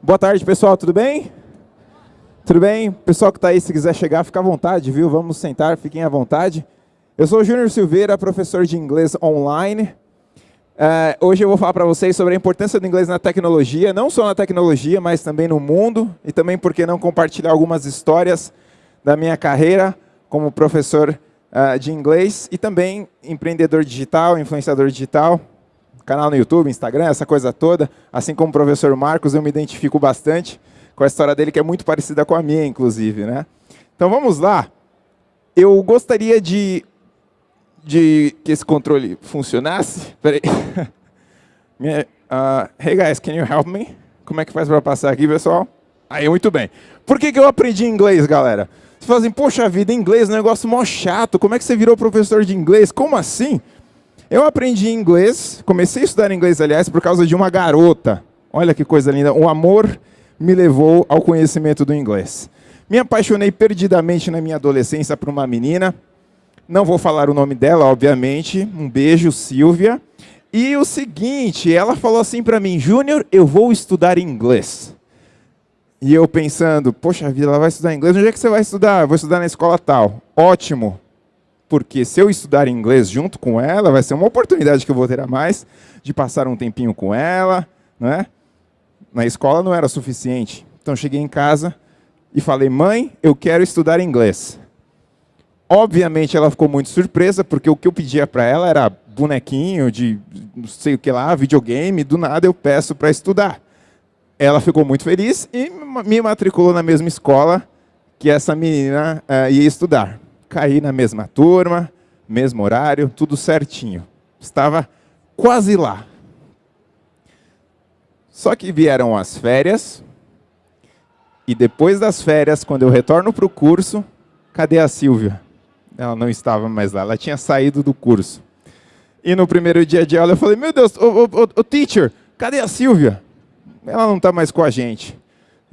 Boa tarde, pessoal, tudo bem? Tudo bem? Pessoal que está aí, se quiser chegar, fica à vontade, viu? Vamos sentar, fiquem à vontade. Eu sou o Júnior Silveira, professor de inglês online. Uh, hoje eu vou falar para vocês sobre a importância do inglês na tecnologia, não só na tecnologia, mas também no mundo, e também, por que não, compartilhar algumas histórias da minha carreira como professor uh, de inglês e também empreendedor digital, influenciador digital, canal no YouTube, Instagram, essa coisa toda. Assim como o professor Marcos, eu me identifico bastante com a história dele, que é muito parecida com a minha, inclusive. Né? Então vamos lá. Eu gostaria de, de que esse controle funcionasse. Peraí. uh, hey guys, can you help me? Como é que faz para passar aqui, pessoal? Aí, muito bem. Por que, que eu aprendi inglês, galera? Você fala assim, poxa vida, inglês é um negócio mó chato. Como é que você virou professor de inglês? Como assim? Eu aprendi inglês, comecei a estudar inglês, aliás, por causa de uma garota. Olha que coisa linda. O amor me levou ao conhecimento do inglês. Me apaixonei perdidamente na minha adolescência por uma menina. Não vou falar o nome dela, obviamente. Um beijo, Silvia. E o seguinte, ela falou assim para mim, Júnior, eu vou estudar inglês. E eu pensando, poxa vida, ela vai estudar inglês, onde é que você vai estudar? Vou estudar na escola tal. Ótimo, porque se eu estudar inglês junto com ela, vai ser uma oportunidade que eu vou ter a mais de passar um tempinho com ela, né? Na escola não era suficiente. Então cheguei em casa e falei, mãe, eu quero estudar inglês. Obviamente ela ficou muito surpresa, porque o que eu pedia para ela era bonequinho de não sei o que lá, videogame, do nada eu peço para estudar. Ela ficou muito feliz e me matriculou na mesma escola que essa menina uh, ia estudar caí na mesma turma, mesmo horário, tudo certinho. Estava quase lá. Só que vieram as férias, e depois das férias, quando eu retorno para o curso, cadê a Silvia? Ela não estava mais lá, ela tinha saído do curso. E no primeiro dia de aula eu falei, meu Deus, o, o, teacher, cadê a Silvia? Ela não está mais com a gente.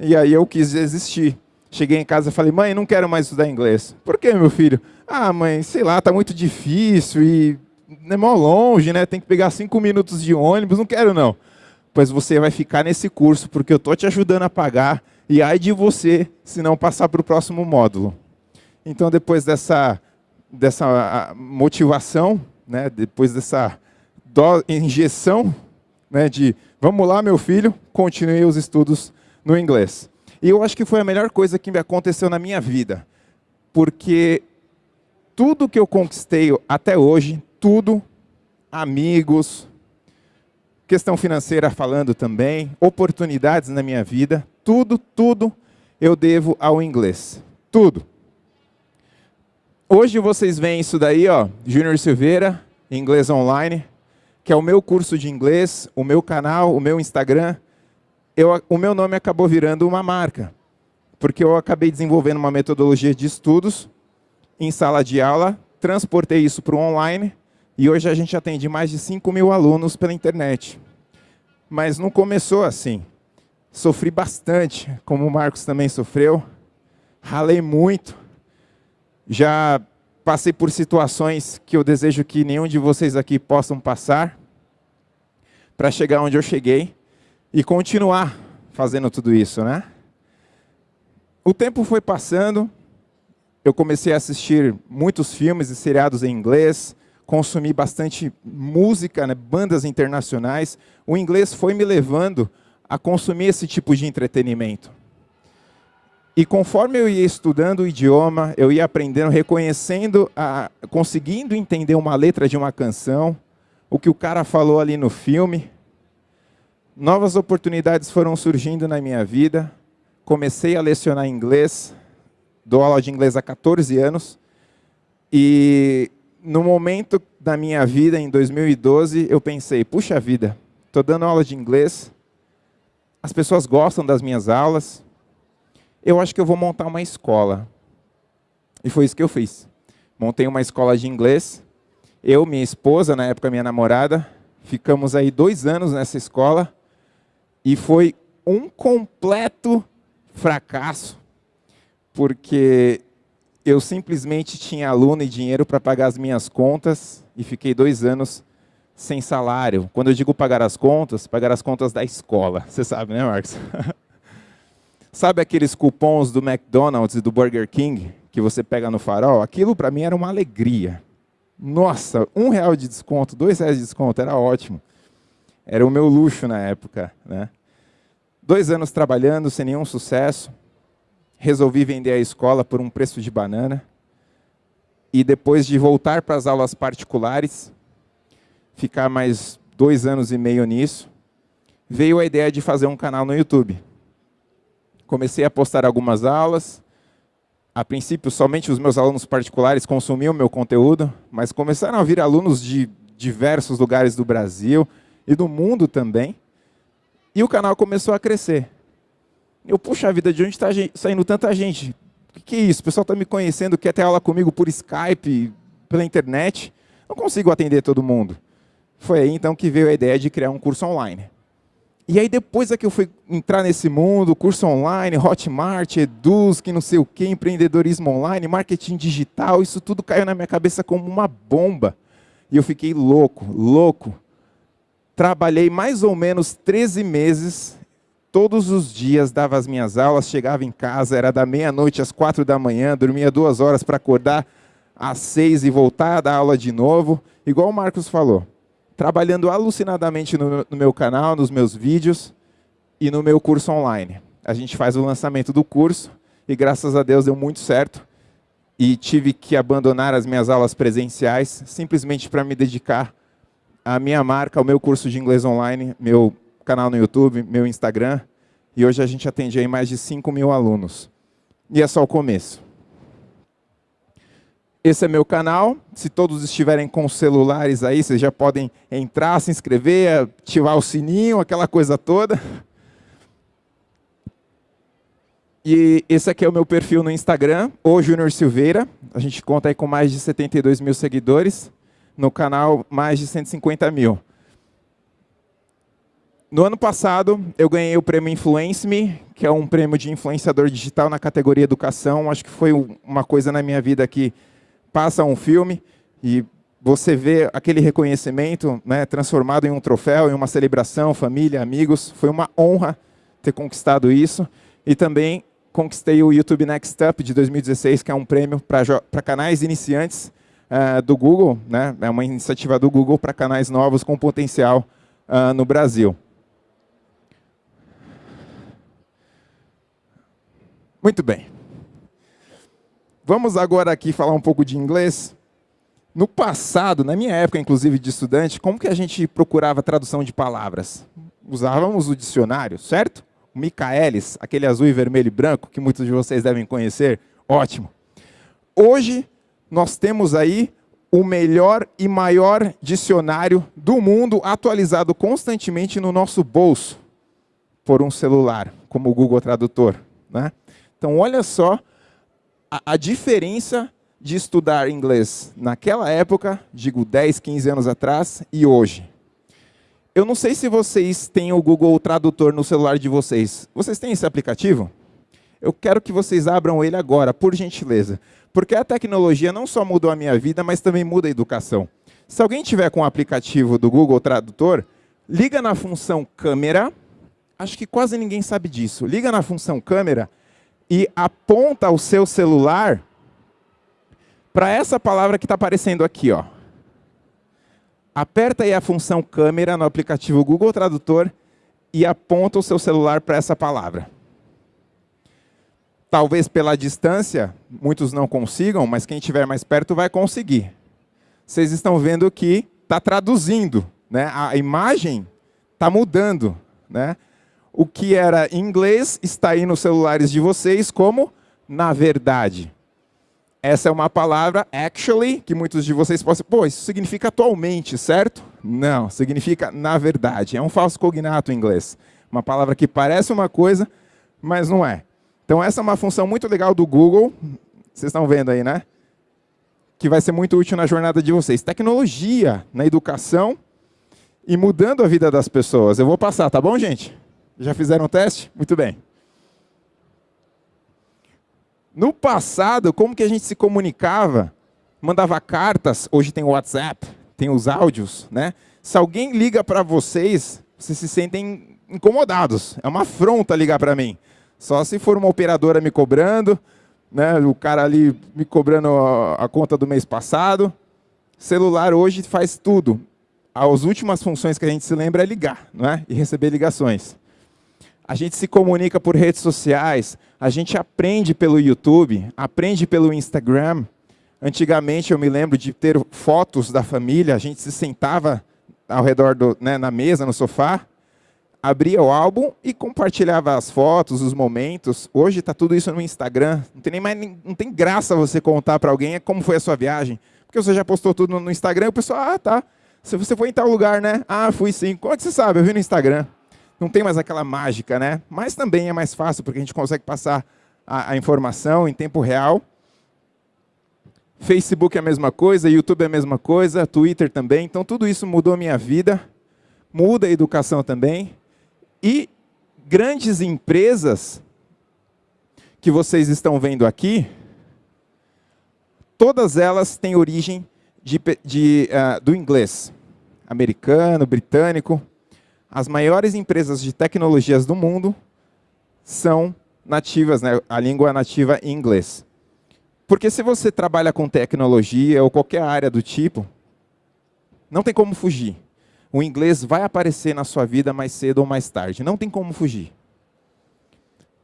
E aí eu quis desistir. Cheguei em casa e falei, mãe, não quero mais estudar inglês. Por que, meu filho? Ah, mãe, sei lá, tá muito difícil e é mó longe, né? Tem que pegar cinco minutos de ônibus, não quero não. Pois você vai ficar nesse curso, porque eu tô te ajudando a pagar, e ai de você se não passar para o próximo módulo. Então, depois dessa, dessa motivação, né, depois dessa injeção né, de vamos lá, meu filho, continue os estudos no inglês. E eu acho que foi a melhor coisa que me aconteceu na minha vida. Porque tudo que eu conquistei até hoje, tudo, amigos, questão financeira falando também, oportunidades na minha vida, tudo, tudo eu devo ao inglês. Tudo. Hoje vocês veem isso daí, ó, Júnior Silveira, Inglês Online, que é o meu curso de inglês, o meu canal, o meu Instagram, eu, o meu nome acabou virando uma marca, porque eu acabei desenvolvendo uma metodologia de estudos em sala de aula, transportei isso para o online, e hoje a gente atende mais de 5 mil alunos pela internet. Mas não começou assim. Sofri bastante, como o Marcos também sofreu. Ralei muito. Já passei por situações que eu desejo que nenhum de vocês aqui possam passar para chegar onde eu cheguei e continuar fazendo tudo isso, né? O tempo foi passando, eu comecei a assistir muitos filmes e seriados em inglês, consumi bastante música, né, bandas internacionais. O inglês foi me levando a consumir esse tipo de entretenimento. E conforme eu ia estudando o idioma, eu ia aprendendo, reconhecendo, a, conseguindo entender uma letra de uma canção, o que o cara falou ali no filme, novas oportunidades foram surgindo na minha vida. Comecei a lecionar inglês, dou aula de inglês há 14 anos. E no momento da minha vida, em 2012, eu pensei, puxa vida, estou dando aula de inglês, as pessoas gostam das minhas aulas, eu acho que eu vou montar uma escola. E foi isso que eu fiz. Montei uma escola de inglês, eu, minha esposa, na época minha namorada, ficamos aí dois anos nessa escola, e foi um completo fracasso, porque eu simplesmente tinha aluno e dinheiro para pagar as minhas contas e fiquei dois anos sem salário. Quando eu digo pagar as contas, pagar as contas da escola. Você sabe, né, Marcos? Sabe aqueles cupons do McDonald's e do Burger King que você pega no farol? Aquilo para mim era uma alegria. Nossa, um real de desconto, dois reais de desconto, era ótimo. Era o meu luxo na época. Né? Dois anos trabalhando sem nenhum sucesso. Resolvi vender a escola por um preço de banana. E depois de voltar para as aulas particulares, ficar mais dois anos e meio nisso, veio a ideia de fazer um canal no YouTube. Comecei a postar algumas aulas. A princípio, somente os meus alunos particulares consumiam meu conteúdo, mas começaram a vir alunos de diversos lugares do Brasil e do mundo também. E o canal começou a crescer. Eu, puxa vida, de onde está saindo tanta gente? O que é isso? O pessoal está me conhecendo, quer ter aula comigo por Skype, pela internet. Não consigo atender todo mundo. Foi aí então que veio a ideia de criar um curso online. E aí depois é que eu fui entrar nesse mundo, curso online, Hotmart, Eduz, que não sei o que, empreendedorismo online, marketing digital, isso tudo caiu na minha cabeça como uma bomba. E eu fiquei louco, louco. Trabalhei mais ou menos 13 meses, todos os dias dava as minhas aulas, chegava em casa, era da meia-noite às quatro da manhã, dormia duas horas para acordar às seis e voltar a dar aula de novo, igual o Marcos falou trabalhando alucinadamente no, no meu canal, nos meus vídeos e no meu curso online. A gente faz o lançamento do curso e graças a Deus deu muito certo e tive que abandonar as minhas aulas presenciais simplesmente para me dedicar à minha marca, ao meu curso de inglês online, meu canal no YouTube, meu Instagram. E hoje a gente atende aí mais de 5 mil alunos. E é só o começo. Esse é meu canal. Se todos estiverem com celulares aí, vocês já podem entrar, se inscrever, ativar o sininho, aquela coisa toda. E esse aqui é o meu perfil no Instagram, o Júnior Silveira. A gente conta aí com mais de 72 mil seguidores. No canal, mais de 150 mil. No ano passado, eu ganhei o prêmio Influence Me, que é um prêmio de influenciador digital na categoria educação. Acho que foi uma coisa na minha vida que passa um filme e você vê aquele reconhecimento né, transformado em um troféu, em uma celebração, família, amigos. Foi uma honra ter conquistado isso. E também conquistei o YouTube Next Up de 2016, que é um prêmio para canais iniciantes uh, do Google. Né? É uma iniciativa do Google para canais novos com potencial uh, no Brasil. Muito bem. Vamos agora aqui falar um pouco de inglês. No passado, na minha época, inclusive, de estudante, como que a gente procurava tradução de palavras? Usávamos o dicionário, certo? O Michaelis, aquele azul e vermelho e branco, que muitos de vocês devem conhecer. Ótimo. Hoje, nós temos aí o melhor e maior dicionário do mundo, atualizado constantemente no nosso bolso, por um celular, como o Google Tradutor. Né? Então, olha só a, a diferença de estudar inglês naquela época, digo 10, 15 anos atrás, e hoje. Eu não sei se vocês têm o Google Tradutor no celular de vocês. Vocês têm esse aplicativo? Eu quero que vocês abram ele agora, por gentileza. Porque a tecnologia não só mudou a minha vida, mas também muda a educação. Se alguém tiver com o aplicativo do Google Tradutor, liga na função câmera. Acho que quase ninguém sabe disso. Liga na função câmera e aponta o seu celular para essa palavra que está aparecendo aqui. Ó. Aperta aí a função câmera no aplicativo Google Tradutor e aponta o seu celular para essa palavra. Talvez pela distância, muitos não consigam, mas quem estiver mais perto vai conseguir. Vocês estão vendo que está traduzindo. Né? A imagem está mudando. Né? o que era em inglês está aí nos celulares de vocês como na verdade. Essa é uma palavra, actually, que muitos de vocês possam... Pô, isso significa atualmente, certo? Não, significa na verdade. É um falso cognato em inglês. Uma palavra que parece uma coisa, mas não é. Então essa é uma função muito legal do Google. Vocês estão vendo aí, né? Que vai ser muito útil na jornada de vocês. Tecnologia na educação e mudando a vida das pessoas. Eu vou passar, tá bom, gente? Já fizeram o teste? Muito bem. No passado, como que a gente se comunicava? Mandava cartas, hoje tem o WhatsApp, tem os áudios, né? Se alguém liga para vocês, vocês se sentem incomodados. É uma afronta ligar para mim. Só se for uma operadora me cobrando, né, o cara ali me cobrando a, conta do mês passado. Celular hoje faz tudo. As últimas funções que a gente se lembra é ligar não é? e receber ligações. A gente se comunica por redes sociais, a gente aprende pelo YouTube, aprende pelo Instagram. Antigamente eu me lembro de ter fotos da família, a gente se sentava ao redor do, né, na mesa, no sofá, abria o álbum e compartilhava as fotos, os momentos. Hoje está tudo isso no Instagram. Não tem nem mais, não tem graça você contar para alguém como foi a sua viagem, porque você já postou tudo no Instagram. E o pessoal, ah, tá. Se você foi em tal lugar, né? Ah, fui sim. Como é que você sabe? Eu vi no Instagram. Não tem mais aquela mágica, né? Mas também é mais fácil porque a gente consegue passar a, a informação em tempo real. Facebook é a mesma coisa, YouTube é a mesma coisa, Twitter também. Então tudo isso mudou a minha vida, muda a educação também. E grandes empresas que vocês estão vendo aqui, todas elas têm origem de, de, uh, do inglês. Americano, britânico. As maiores empresas de tecnologias do mundo são nativas, né? a língua nativa em inglês. Porque se você trabalha com tecnologia ou qualquer área do tipo, não tem como fugir o inglês vai aparecer na sua vida mais cedo ou mais tarde. Não tem como fugir.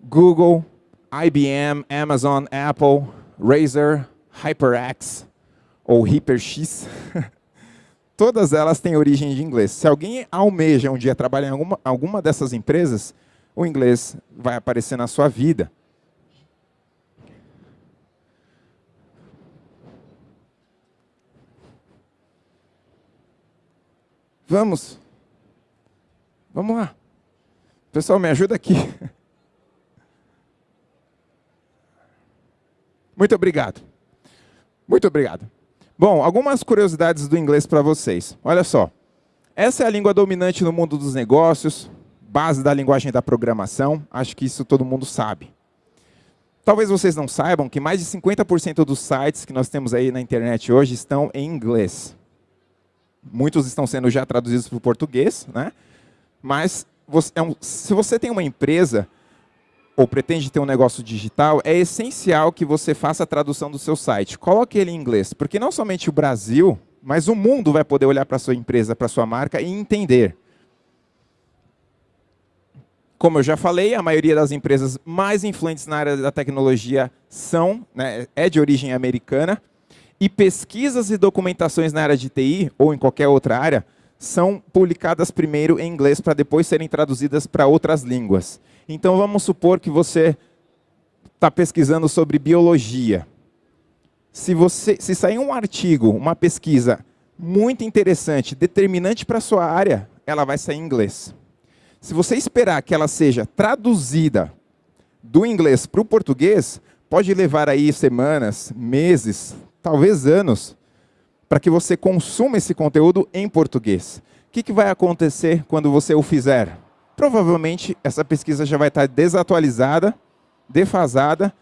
Google, IBM, Amazon, Apple, Razer, HyperX ou HyperX, todas elas têm origem de inglês. Se alguém almeja um dia trabalhar em alguma, alguma dessas empresas, o inglês vai aparecer na sua vida. Vamos. Vamos lá. Pessoal, me ajuda aqui. Muito obrigado. Muito obrigado. Bom, algumas curiosidades do inglês para vocês. Olha só. Essa é a língua dominante no mundo dos negócios, base da linguagem da programação. Acho que isso todo mundo sabe. Talvez vocês não saibam que mais de 50% dos sites que nós temos aí na internet hoje estão em inglês. Muitos estão sendo já traduzidos para o português, né? mas você, é um, se você tem uma empresa ou pretende ter um negócio digital, é essencial que você faça a tradução do seu site. Coloque ele em inglês, porque não somente o Brasil, mas o mundo vai poder olhar para a sua empresa, para a sua marca e entender. Como eu já falei, a maioria das empresas mais influentes na área da tecnologia são, né, é de origem americana, e pesquisas e documentações na área de TI, ou em qualquer outra área, são publicadas primeiro em inglês para depois serem traduzidas para outras línguas. Então, vamos supor que você está pesquisando sobre biologia. Se, você, se sair um artigo, uma pesquisa muito interessante, determinante para a sua área, ela vai sair em inglês. Se você esperar que ela seja traduzida do inglês para o português, pode levar aí semanas, meses, talvez anos, para que você consuma esse conteúdo em português. O que, que vai acontecer quando você o fizer? Provavelmente essa pesquisa já vai estar desatualizada, defasada,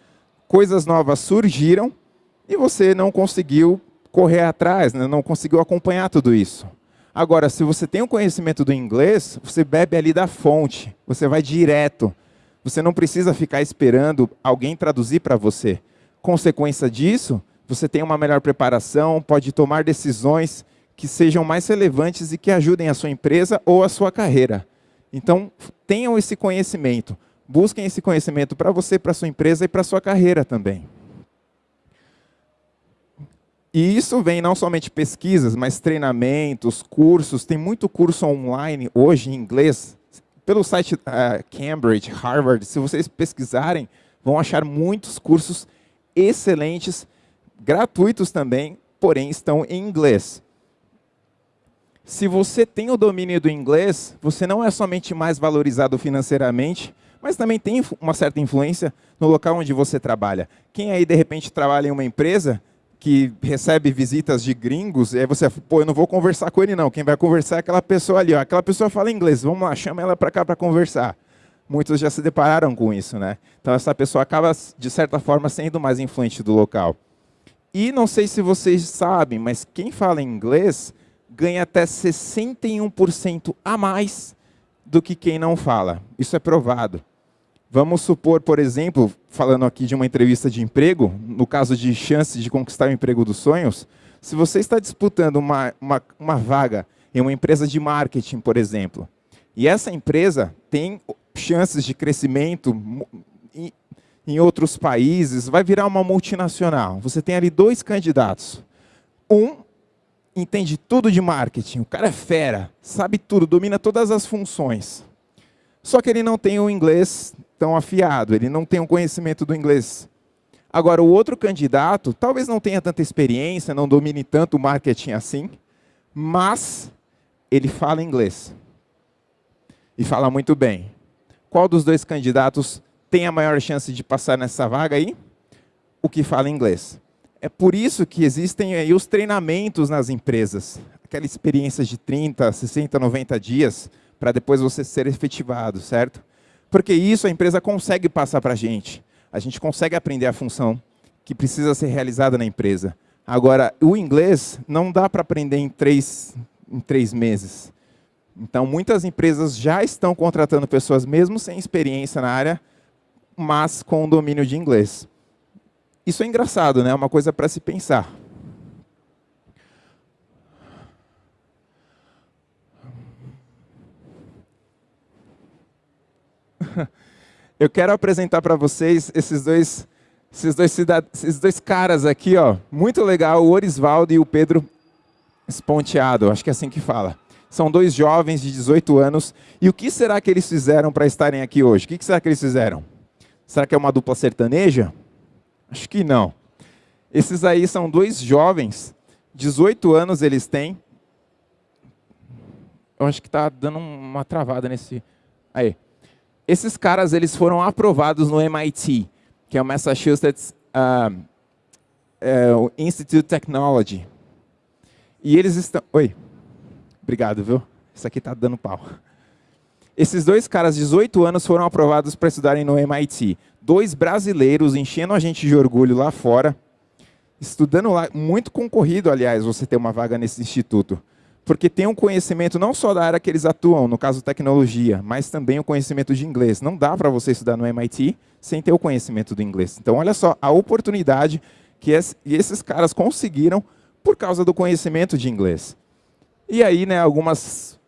coisas novas surgiram e você não conseguiu correr atrás, né? não conseguiu acompanhar tudo isso. Agora, se você tem o um conhecimento do inglês, você bebe ali da fonte, você vai direto. Você não precisa ficar esperando alguém traduzir para você. Consequência disso, você tem uma melhor preparação, pode tomar decisões que sejam mais relevantes e que ajudem a sua empresa ou a sua carreira. Então, tenham esse conhecimento. Busquem esse conhecimento para você, para sua empresa e para sua carreira também. E isso vem não somente pesquisas, mas treinamentos, cursos. Tem muito curso online hoje em inglês. Pelo site uh, Cambridge, Harvard, se vocês pesquisarem, vão achar muitos cursos excelentes gratuitos também, porém estão em inglês. Se você tem o domínio do inglês, você não é somente mais valorizado financeiramente, mas também tem uma certa influência no local onde você trabalha. Quem aí, de repente, trabalha em uma empresa que recebe visitas de gringos, e aí você, pô, eu não vou conversar com ele não, quem vai conversar é aquela pessoa ali, ó. aquela pessoa fala inglês, vamos lá, chama ela para cá para conversar. Muitos já se depararam com isso, né? Então essa pessoa acaba, de certa forma, sendo mais influente do local. E não sei se vocês sabem, mas quem fala inglês ganha até 61% a mais do que quem não fala. Isso é provado. Vamos supor, por exemplo, falando aqui de uma entrevista de emprego, no caso de chance de conquistar o emprego dos sonhos, se você está disputando uma, uma, uma vaga em uma empresa de marketing, por exemplo, e essa empresa tem chances de crescimento em, outros países, vai virar uma multinacional. Você tem ali dois candidatos. Um entende tudo de marketing, o cara é fera, sabe tudo, domina todas as funções. Só que ele não tem o inglês tão afiado, ele não tem um conhecimento do inglês. Agora, o outro candidato talvez não tenha tanta experiência, não domine tanto o marketing assim, mas ele fala inglês. E fala muito bem. Qual dos dois candidatos tem a maior chance de passar nessa vaga aí? O que fala inglês. É por isso que existem aí os treinamentos nas empresas. Aquela experiência de 30, 60, 90 dias para depois você ser efetivado, certo? Porque isso a empresa consegue passar para a gente. A gente consegue aprender a função que precisa ser realizada na empresa. Agora, o inglês não dá para aprender em três, em três meses. Então, muitas empresas já estão contratando pessoas, mesmo sem experiência na área, mas com domínio de inglês. Isso é engraçado, né? É uma coisa para se pensar. Eu quero apresentar para vocês esses dois, esses dois, esses dois caras aqui, ó, muito legal, o Orisvaldo e o Pedro Esponteado, acho que é assim que fala. São dois jovens de 18 anos. E o que será que eles fizeram para estarem aqui hoje? O que será que eles fizeram? Será que é uma dupla sertaneja? Acho que não. Esses aí são dois jovens, 18 anos eles têm. Eu acho que está dando uma travada nesse... Aí. Esses caras eles foram aprovados no MIT, que é o Massachusetts uh, uh, Institute of Technology. E eles estão... Oi. Obrigado, viu? Isso aqui está dando pau. Esses dois caras, 18 anos, foram aprovados para estudarem no MIT. Dois brasileiros enchendo a gente de orgulho lá fora, estudando lá, muito concorrido, aliás, você ter uma vaga nesse instituto. Porque tem um conhecimento não só da área que eles atuam, no caso tecnologia, mas também o conhecimento de inglês. Não dá para você estudar no MIT sem ter o conhecimento do inglês. Então, olha só a oportunidade que esses caras conseguiram por causa do conhecimento de inglês. E aí, né, algumas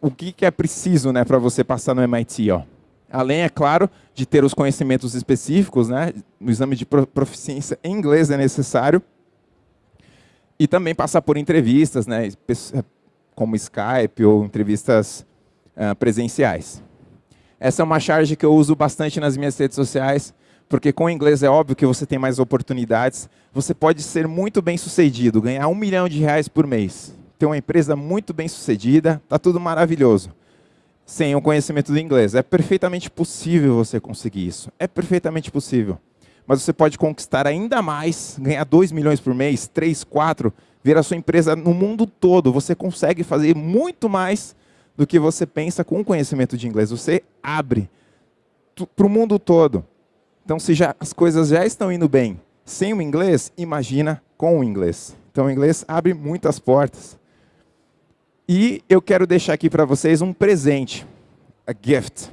o que, é preciso né, para você passar no MIT? Ó? Além, é claro, de ter os conhecimentos específicos, né, no exame de proficiência em inglês é necessário, e também passar por entrevistas, né, como Skype ou entrevistas uh, presenciais. Essa é uma charge que eu uso bastante nas minhas redes sociais, porque com o inglês é óbvio que você tem mais oportunidades. Você pode ser muito bem sucedido, ganhar um milhão de reais por mês ter uma empresa muito bem sucedida, está tudo maravilhoso. Sem o conhecimento do inglês. É perfeitamente possível você conseguir isso. É perfeitamente possível. Mas você pode conquistar ainda mais, ganhar 2 milhões por mês, 3, 4, ver a sua empresa no mundo todo. Você consegue fazer muito mais do que você pensa com o conhecimento de inglês. Você abre para o mundo todo. Então, se já, as coisas já estão indo bem sem o inglês, imagina com o inglês. Então, o inglês abre muitas portas. E eu quero deixar aqui para vocês um presente, a gift.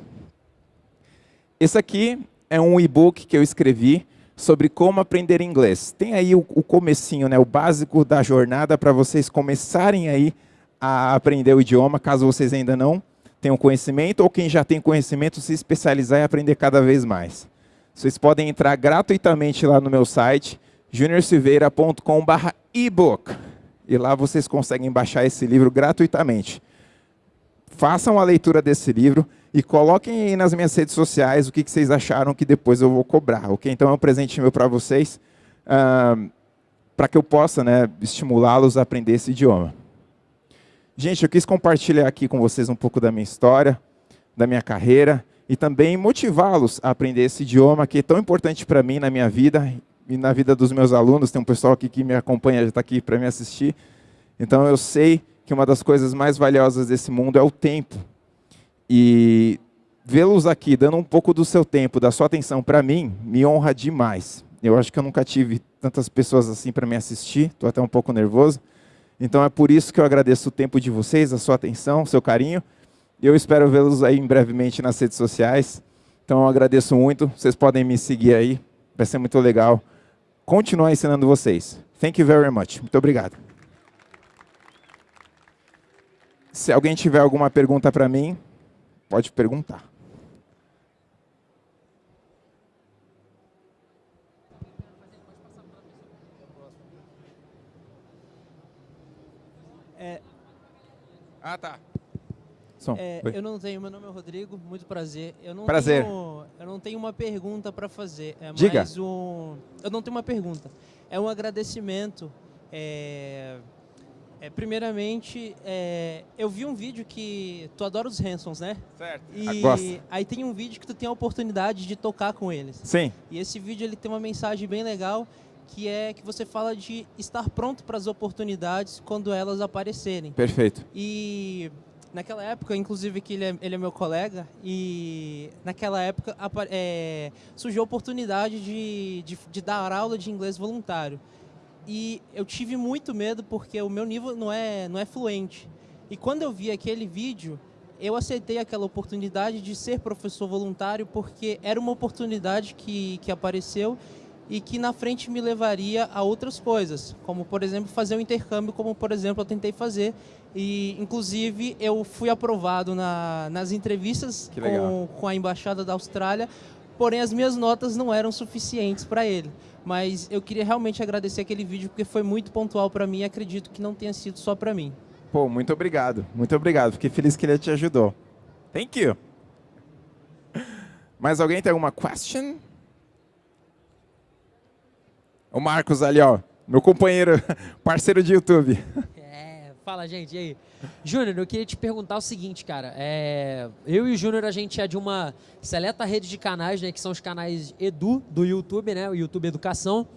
Esse aqui é um e-book que eu escrevi sobre como aprender inglês. Tem aí o, o comecinho, né, o básico da jornada para vocês começarem aí a aprender o idioma, caso vocês ainda não tenham conhecimento, ou quem já tem conhecimento, se especializar e aprender cada vez mais. Vocês podem entrar gratuitamente lá no meu site, juniorsilveira.com.br e lá vocês conseguem baixar esse livro gratuitamente. Façam a leitura desse livro e coloquem aí nas minhas redes sociais o que, vocês acharam que depois eu vou cobrar. ok? Então é um presente meu para vocês, uh, para que eu possa né, estimulá-los a aprender esse idioma. Gente, eu quis compartilhar aqui com vocês um pouco da minha história, da minha carreira, e também motivá-los a aprender esse idioma que é tão importante para mim na minha vida e na vida dos meus alunos, tem um pessoal aqui que me acompanha, já está aqui para me assistir. Então eu sei que uma das coisas mais valiosas desse mundo é o tempo. E vê-los aqui, dando um pouco do seu tempo, da sua atenção para mim, me honra demais. Eu acho que eu nunca tive tantas pessoas assim para me assistir, estou até um pouco nervoso. Então é por isso que eu agradeço o tempo de vocês, a sua atenção, o seu carinho. Eu espero vê-los aí brevemente nas redes sociais. Então eu agradeço muito. Vocês podem me seguir aí. Vai ser muito legal continuar ensinando vocês. Thank you very much. Muito obrigado. Se alguém tiver alguma pergunta para mim, pode perguntar. É, ah, tá. Som. É, eu não tenho, meu nome é Rodrigo, muito prazer. Eu não prazer. Tenho, eu não tenho uma pergunta para fazer. É Diga. mais um. Eu não tenho uma pergunta. É um agradecimento. É, é, primeiramente, é, eu vi um vídeo que tu adora os Hansons, né? Certo. E aí tem um vídeo que tu tem a oportunidade de tocar com eles. Sim. E esse vídeo ele tem uma mensagem bem legal que é que você fala de estar pronto para as oportunidades quando elas aparecerem. Perfeito. E Naquela época, inclusive, que ele é, ele é meu colega, e naquela época é, surgiu a oportunidade de, de, de, dar aula de inglês voluntário. E eu tive muito medo porque o meu nível não é, não é fluente. E quando eu vi aquele vídeo, eu aceitei aquela oportunidade de ser professor voluntário porque era uma oportunidade que, que apareceu e que na frente me levaria a outras coisas, como por exemplo fazer um intercâmbio, como por exemplo eu tentei fazer e inclusive eu fui aprovado na, nas entrevistas com, com a embaixada da Austrália, porém as minhas notas não eram suficientes para ele. Mas eu queria realmente agradecer aquele vídeo porque foi muito pontual para mim e acredito que não tenha sido só para mim. Pô, muito obrigado, muito obrigado. Fiquei feliz que ele te ajudou. Thank you. Mais alguém tem alguma question? O Marcos ali, ó, meu companheiro, parceiro de YouTube. Fala, gente, e aí? Júnior, eu queria te perguntar o seguinte, cara. É, eu e o Júnior, a gente é de uma seleta rede de canais, né, que são os canais Edu do YouTube, né, o YouTube Educação.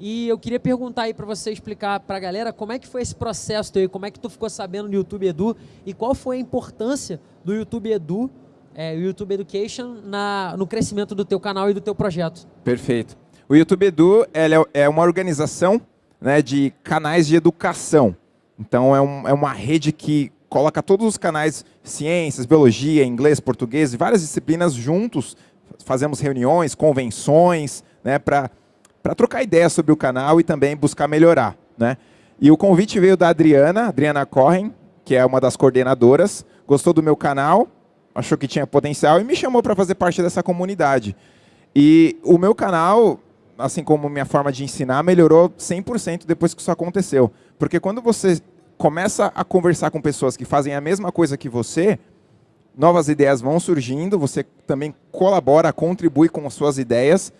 E eu queria perguntar aí para você explicar para a galera como é que foi esse processo aí, como é que tu ficou sabendo do YouTube Edu e qual foi a importância do YouTube Edu, é, o YouTube Education, na, no crescimento do teu canal e do teu projeto. Perfeito. O YouTube Edu é, é uma organização né, de canais de educação. Então, é, um, é uma rede que coloca todos os canais, ciências, biologia, inglês, português, e várias disciplinas juntos. Fazemos reuniões, convenções, né, para trocar ideias sobre o canal e também buscar melhorar. Né? E o convite veio da Adriana, Adriana Corren, que é uma das coordenadoras, gostou do meu canal, achou que tinha potencial e me chamou para fazer parte dessa comunidade. E o meu canal, assim como minha forma de ensinar, melhorou 100% depois que isso aconteceu. Porque quando você começa a conversar com pessoas que fazem a mesma coisa que você, novas ideias vão surgindo, você também colabora, contribui com as suas ideias.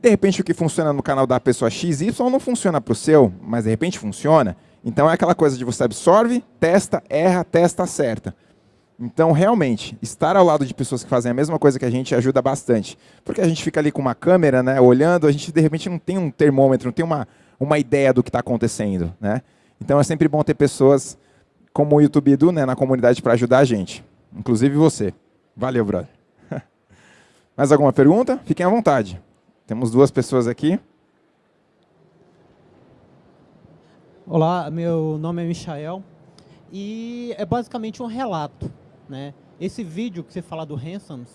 De repente, o que funciona no canal da pessoa XY não funciona para o seu, mas de repente funciona. Então, é aquela coisa de você absorve, testa, erra, testa, acerta. Então, realmente, estar ao lado de pessoas que fazem a mesma coisa que a gente ajuda bastante. Porque a gente fica ali com uma câmera, né, olhando, a gente de repente não tem um termômetro, não tem uma, uma ideia do que está acontecendo. Né? Então, é sempre bom ter pessoas como o YouTube Edu né, na comunidade para ajudar a gente. Inclusive você. Valeu, brother. Mais alguma pergunta? Fiquem à vontade. Temos duas pessoas aqui. Olá, meu nome é Michael e é basicamente um relato. Né? Esse vídeo que você fala do Hansons,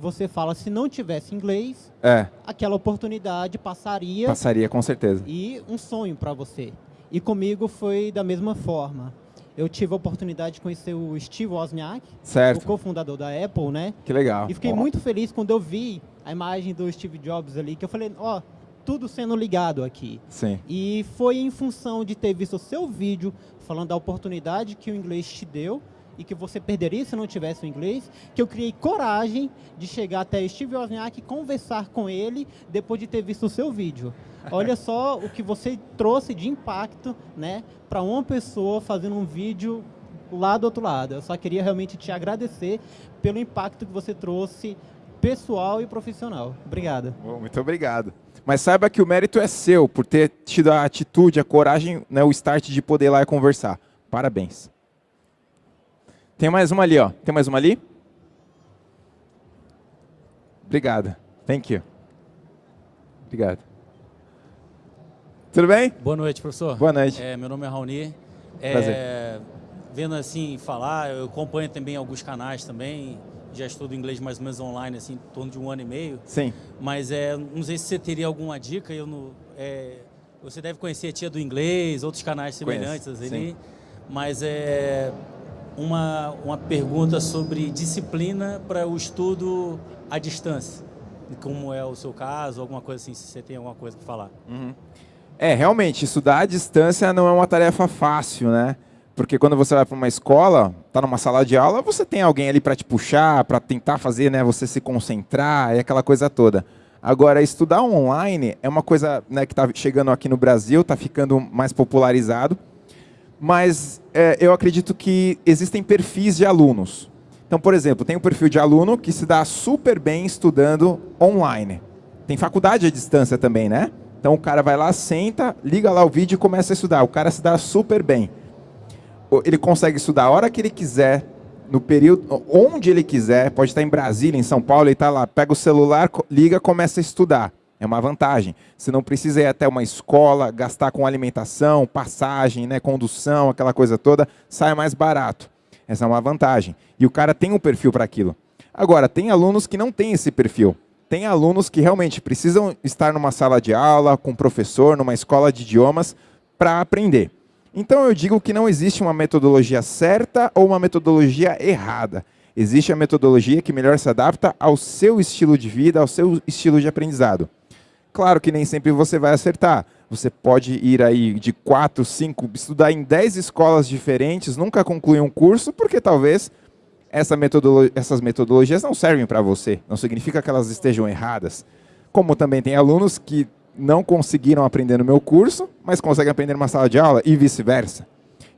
você fala se não tivesse inglês, é. aquela oportunidade passaria. Passaria, com certeza. E um sonho para você. E comigo foi da mesma forma. Eu tive a oportunidade de conhecer o Steve Wozniak, certo. o cofundador da Apple, né? Que legal. E fiquei oh. muito feliz quando eu vi a imagem do Steve Jobs ali, que eu falei, ó, oh, tudo sendo ligado aqui. Sim. E foi em função de ter visto o seu vídeo falando da oportunidade que o inglês te deu e que você perderia se não tivesse o inglês, que eu criei coragem de chegar até Steve Wozniak e conversar com ele depois de ter visto o seu vídeo. Olha só o que você trouxe de impacto, né, para uma pessoa fazendo um vídeo lá do outro lado. Eu só queria realmente te agradecer pelo impacto que você trouxe pessoal e profissional. Obrigado. Bom, muito obrigado. Mas saiba que o mérito é seu por ter tido a atitude, a coragem, né, o start de poder ir lá e conversar. Parabéns. Tem mais uma ali, ó. Tem mais uma ali? Obrigado. Thank you. Obrigado. Tudo bem? Boa noite, professor. Boa noite. É, meu nome é Raoni. É, Prazer. Vendo assim falar, eu acompanho também alguns canais também. já estudo inglês mais ou menos online, assim, em torno de um ano e meio. Sim. Mas é, não sei se você teria alguma dica. Eu não, é, você deve conhecer a Tia do Inglês, outros canais semelhantes Conheço, ali. sim. Mas é uma, uma pergunta sobre disciplina para o estudo à distância. Como é o seu caso, alguma coisa assim, se você tem alguma coisa para falar. É, realmente, estudar à distância não é uma tarefa fácil, né? Porque quando você vai para uma escola, tá numa sala de aula, você tem alguém ali para te puxar, para tentar fazer, né, você se concentrar, é aquela coisa toda. Agora, estudar online é uma coisa né, que está chegando aqui no Brasil, está ficando mais popularizado, mas é, eu acredito que existem perfis de alunos. Então, por exemplo, tem um perfil de aluno que se dá super bem estudando online. Tem faculdade à distância também, né? Então o cara vai lá, senta, liga lá o vídeo e começa a estudar. O cara se dá super bem. O- Ele consegue estudar a hora que ele quiser, no período, onde ele quiser. Pode estar em Brasília, em São Paulo, ele está lá, pega o celular, liga, começa a estudar. É uma vantagem. Você não precisa ir até uma escola, gastar com alimentação, passagem, né, condução, aquela coisa toda, sai mais barato. Essa é uma vantagem. E o cara tem um perfil para aquilo. Agora, tem alunos que não têm esse perfil. Tem alunos que realmente precisam estar numa sala de aula, com um professor, numa escola de idiomas, para aprender. Então eu digo que não existe uma metodologia certa ou uma metodologia errada. Existe a metodologia que melhor se adapta ao seu estilo de vida, ao seu estilo de aprendizado. Claro que nem sempre você vai acertar. Você pode ir aí de quatro, cinco, estudar em 10 escolas diferentes, nunca concluir um curso, porque talvez essa metodolo essas metodologias não servem para você. Não significa que elas estejam erradas. Como também tem alunos que não conseguiram aprender no meu curso, mas conseguem aprender numa sala de aula e vice-versa.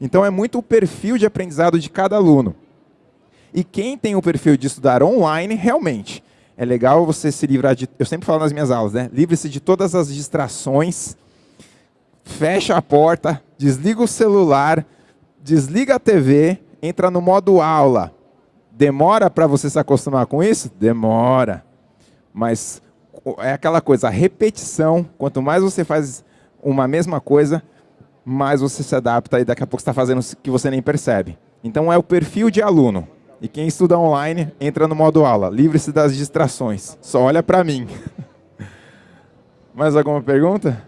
Então é muito o perfil de aprendizado de cada aluno. E quem tem o perfil de estudar online, realmente, é legal você se livrar de. Eu sempre falo nas minhas aulas, né? Livre-se de todas as distrações, fecha a porta, desliga o celular, desliga a TV, entra no modo aula. Demora para você se acostumar com isso? Demora. Mas é aquela coisa, a repetição, quanto mais você faz uma mesma coisa, mais você se adapta e daqui a pouco você está fazendo que você nem percebe. Então é o perfil de aluno. E quem estuda online entra no modo aula. Livre-se das distrações. Só olha para mim. Mais alguma pergunta?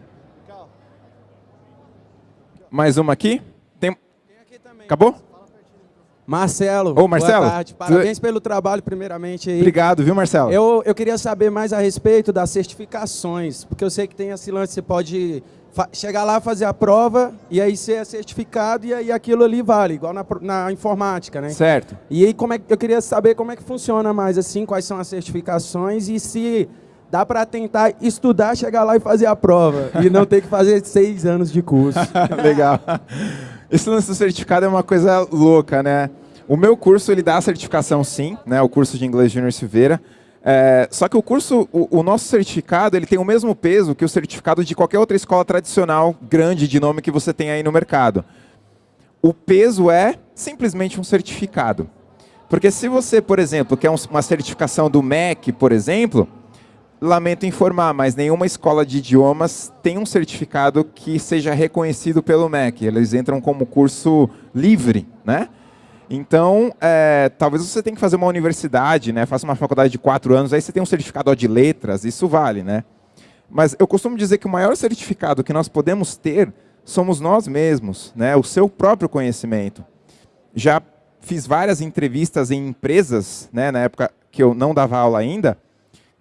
Mais uma aqui? Tem... Acabou? Marcelo, Ô, Marcelo, boa tarde. Parabéns pelo trabalho, primeiramente. Aí. Obrigado, viu, Marcelo? Eu, eu queria saber mais a respeito das certificações, porque eu sei que tem esse lance, você pode chegar lá, fazer a prova, e aí ser certificado, e aí aquilo ali vale, igual na, na informática, né? Certo. E aí como é, eu queria saber como é que funciona mais, assim, quais são as certificações, e se dá para tentar estudar, chegar lá e fazer a prova, e não ter que fazer seis anos de curso. Legal. Esse lance do certificado é uma coisa louca, né? O meu curso, ele dá a certificação sim, né? O curso de inglês Júnior Silveira. É, só que o curso, o, o nosso certificado, ele tem o mesmo peso que o certificado de qualquer outra escola tradicional grande de nome que você tem aí no mercado. O peso é simplesmente um certificado. Porque se você, por exemplo, quer um- uma certificação do MEC, por exemplo, lamento informar, mas nenhuma escola de idiomas tem um certificado que seja reconhecido pelo MEC. Eles entram como curso livre, né? Então, é, talvez você tenha que fazer uma universidade, né? Faça uma faculdade de quatro anos, aí você tem um certificado de letras, isso vale, né? Mas eu costumo dizer que o maior certificado que nós podemos ter somos nós mesmos, né? O seu próprio conhecimento. Já fiz várias entrevistas em empresas, né? Na época que eu não dava aula ainda,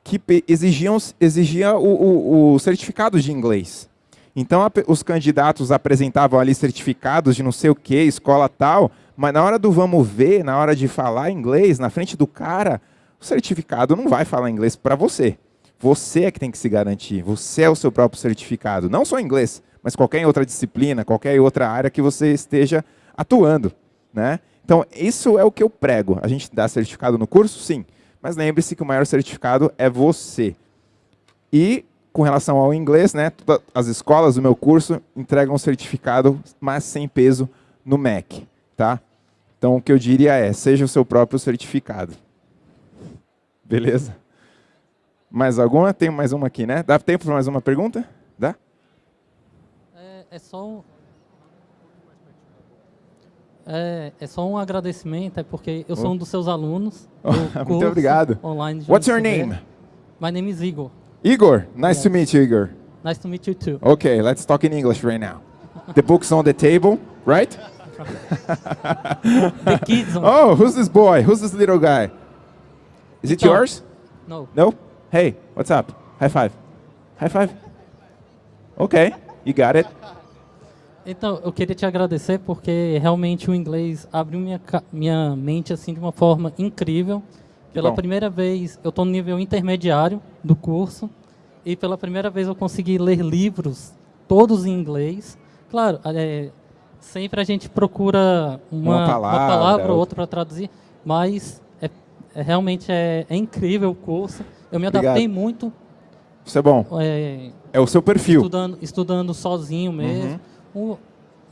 que exigiam exigia o, o, o certificado de inglês. Então a os candidatos apresentavam ali certificados de não sei o que, escola tal, mas na hora do vamos ver, na hora de falar inglês, na frente do cara, o certificado não vai falar inglês para você. Você é que tem que se garantir. Você é o seu próprio certificado. Não só inglês, mas qualquer outra disciplina, qualquer outra área que você esteja atuando. Né? Então, isso é o que eu prego. A gente dá certificado no curso? Sim. Mas lembre-se que o maior certificado é você. E com relação ao inglês, né, as escolas do meu curso entregam um certificado, mas sem peso no MEC, tá? Então o que eu diria é, seja o seu próprio certificado. Beleza? Mais alguma? Tem mais uma aqui, né? Dá tempo para mais uma pergunta? Dá? É, é só um... É, é só um agradecimento, é porque eu sou um dos seus alunos. do Muito obrigado. Online What's your name? My name is Igor. Igor. Nice to meet you, Igor. Nice to meet you too. Okay, let's talk in English right now. The book's on the table, right? The kids. Oh, who's this boy? Who's this little guy? Is it Então- yours? No. No? Hey, what's up? High five. High five. Okay, you got it. Então, eu queria te agradecer porque realmente o inglês abriu minha, minha mente assim de uma forma incrível. Pela bom. primeira vez, eu estou no nível intermediário do curso e pela primeira vez eu consegui ler livros todos em inglês. Claro, é, sempre a gente procura uma, Uma palavra, palavra ou outra. para traduzir, mas é, é- realmente é, é incrível o curso. Eu me Obrigado. adaptei muito Isso é bom. é, É o seu perfil. estudando, estudando sozinho mesmo. O-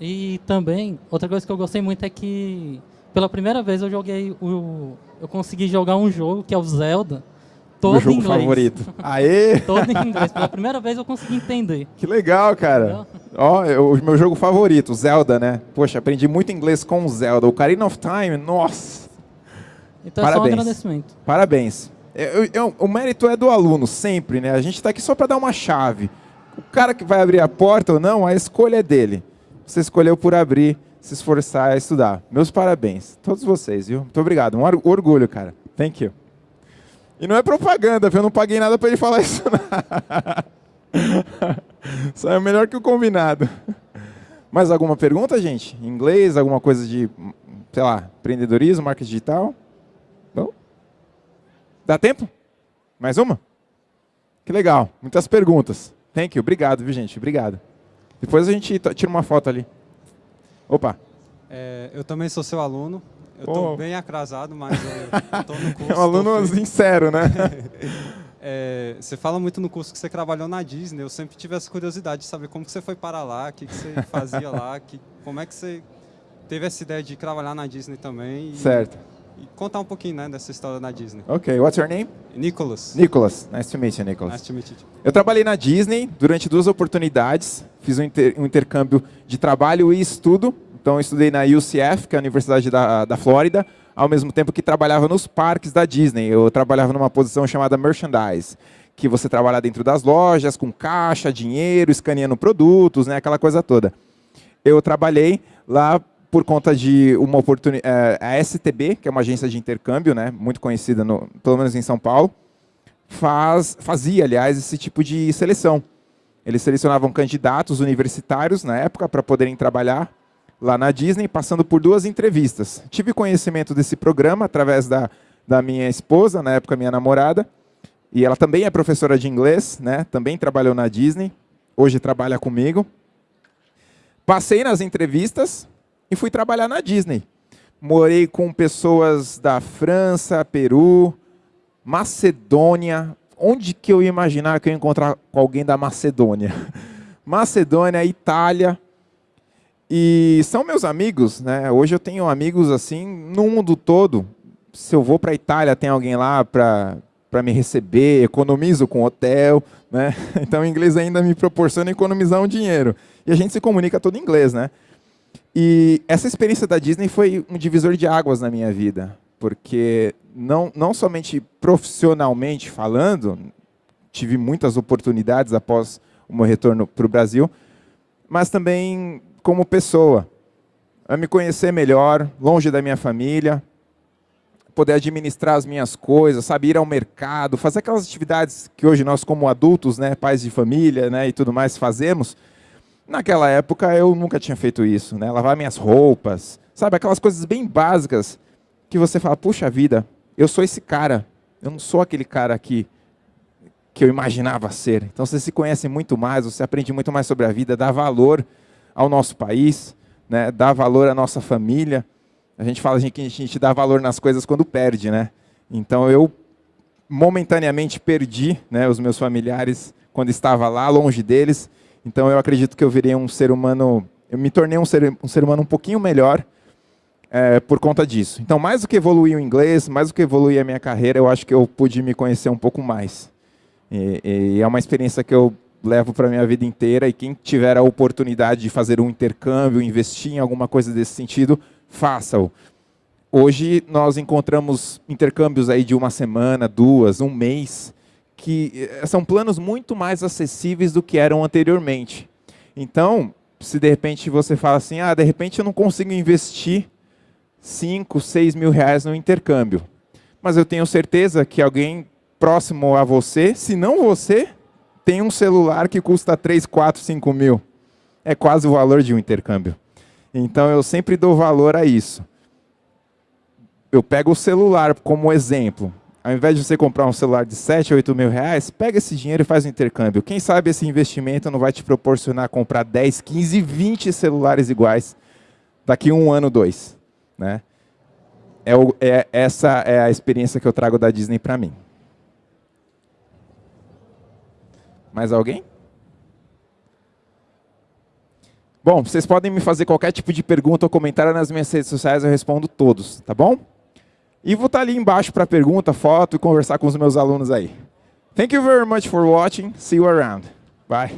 e também, outra coisa que eu gostei muito é que, pela primeira vez, eu joguei o. Eu consegui jogar um jogo que é o Zelda, todo Meu jogo inglês. favorito. Aê! Todo em inglês. Pela primeira vez eu consegui entender. Que legal, cara. Ó, é o meu jogo favorito, Zelda, né? Poxa, aprendi muito inglês com o Zelda. O Ocarina of Time, nossa. Então é só um Parabéns. agradecimento. Parabéns. Eu- eu- o mérito é do aluno, sempre, né? A gente está aqui só para dar uma chave. O cara que vai abrir a porta ou não, a escolha é dele. Você escolheu por abrir, se esforçar a estudar. Meus parabéns. Todos vocês, viu? Muito obrigado. Um or- orgulho, cara. Thank you. E não é propaganda, viu? Eu não paguei nada para ele falar isso. não. Só é melhor que o combinado. Mais alguma pergunta, gente? Inglês, alguma coisa de, sei lá, empreendedorismo, marketing digital? Não? Dá tempo? Mais uma? Que legal. Muitas perguntas. Thank you. Obrigado, viu, gente? Obrigado. Depois a gente tira uma foto ali. Opa. É, eu também sou seu aluno. Eu estou bem atrasado, mas estou no curso. É um aluno sincero, né? É, você fala muito no curso que você trabalhou na Disney. Eu sempre tive essa curiosidade de saber como que você foi para lá, o que, que você fazia lá, que, como é que você teve essa ideia de trabalhar na Disney também. E, Certo. E contar um pouquinho né, dessa história na Disney. Ok. What's your name? Nicholas. Nicholas. Nice to meet you, Nicholas. Nice to meet you. Eu trabalhei na Disney durante duas oportunidades. Fiz um, inter- um intercâmbio de trabalho e estudo. Então, eu estudei na UCF, que é a Universidade da, da Flórida, ao mesmo tempo que trabalhava nos parques da Disney. Eu trabalhava numa posição chamada merchandise, que você trabalha dentro das lojas, com caixa, dinheiro, escaneando produtos, né, aquela coisa toda. Eu trabalhei lá por conta de uma oportunidade. a STB, que é uma agência de intercâmbio, né, muito conhecida, no, pelo menos em São Paulo, faz, fazia, aliás, esse tipo de seleção. Eles selecionavam candidatos universitários na época para poderem trabalhar lá na Disney, passando por duas entrevistas. Tive conhecimento desse programa através da, da minha esposa, na época minha namorada, e ela também é professora de inglês, né? também trabalhou na Disney, hoje trabalha comigo. Passei nas entrevistas e fui trabalhar na Disney. Morei com pessoas da França, Peru, Macedônia. Onde que eu ia imaginar que eu ia encontrar com alguém da Macedônia? Macedônia, Itália. E são meus amigos, né? Hoje eu tenho amigos assim no mundo todo. Se eu vou para a Itália, tem alguém lá para para me receber, economizo com hotel, né? Então o inglês ainda me proporciona economizar um dinheiro. E a gente se comunica todo em inglês, né? E essa experiência da Disney foi um divisor de águas na minha vida, porque não, não somente profissionalmente falando, tive muitas oportunidades após o meu retorno para o Brasil, mas também como pessoa, a me conhecer melhor, longe da minha família, poder administrar as minhas coisas, sabe, ir ao mercado, fazer aquelas atividades que hoje nós como adultos, né, pais de família, né, e tudo mais fazemos. Naquela época eu nunca tinha feito isso, né? Lavar minhas roupas, sabe, aquelas coisas bem básicas que você fala, puxa vida, eu sou esse cara, eu não sou aquele cara que que eu imaginava ser. Então você se conhece muito mais, você aprende muito mais sobre a vida, dá valor ao nosso país, né? Dá valor à nossa família. A gente fala que a gente dá valor nas coisas quando perde, né? Então eu momentaneamente perdi, né, os meus familiares quando estava lá longe deles. Então eu acredito que eu virei um ser humano, eu me tornei um ser, um ser humano um pouquinho melhor é, por conta disso. Então mais do que evoluir o inglês, mais do que evoluir a minha carreira, eu acho que eu pude me conhecer um pouco mais. E, e é uma experiência que eu levo para minha vida inteira e quem tiver a oportunidade de fazer um intercâmbio, investir em alguma coisa desse sentido, faça-o. Hoje nós encontramos intercâmbios aí de uma semana, duas, um mês, que eh, são planos muito mais acessíveis do que eram anteriormente. Então, se de repente você fala assim, ah, de repente eu não consigo investir 5, 6 mil reais no intercâmbio. Mas eu tenho certeza que alguém próximo a você, se não você, tem um celular que custa 3, 4, 5 mil. É quase o valor de um intercâmbio. Então eu sempre dou valor a isso. Eu pego o celular como exemplo. Ao invés de você comprar um celular de 7, 8 mil reais, pega esse dinheiro e faz um intercâmbio. Quem sabe esse investimento não vai te proporcionar comprar 10, 15, 20 celulares iguais daqui um ano, dois. Né? É, o, é essa é a experiência que eu trago da Disney para mim. Mais alguém? Bom, vocês podem me fazer qualquer tipo de pergunta ou comentário nas minhas redes sociais, eu respondo todos, tá bom? E vou estar ali embaixo para pergunta, foto e conversar com os meus alunos aí. Thank you very much for watching. See you around. Bye.